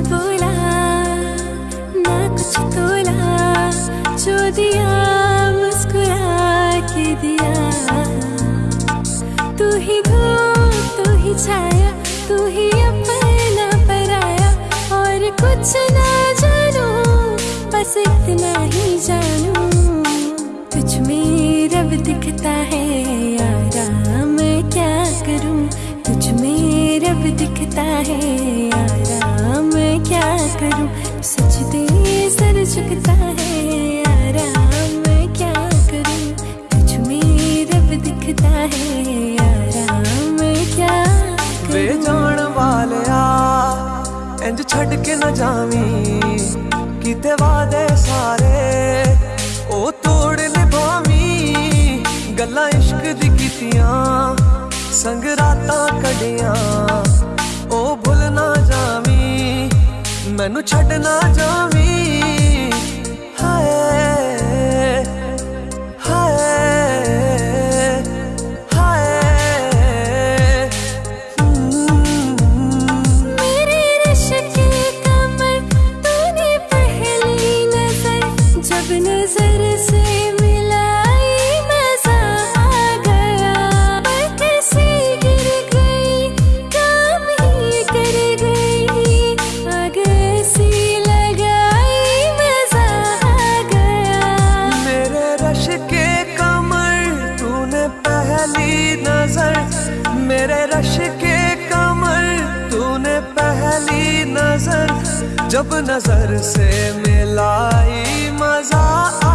बोला ना कुछ तोला जो दिया। मुस्कुरा के दिया तू ही धूप तू ही छाया, तू ही अपना पराया, और कुछ ना जानू, बस इतना ही जानू। करूँ? सजदे सर झुकता है आराम हाँ, क्या करूँ? तुझ रब दिखता है आराम हाँ, क्या वे जान वालिया इंज छड़ के ना जावी। किते वादे सारे ओ तोड़ निभावी। गल इश्क दी संग रात कड़ियाँ ਮੈਨੂੰ ਛੱਡ ਨਾ ਜਾਵੀਂ। पहली नज़र, मेरे रश के कमर। तूने पहली नज़र, जब नज़र से मिलाई मज़ा आ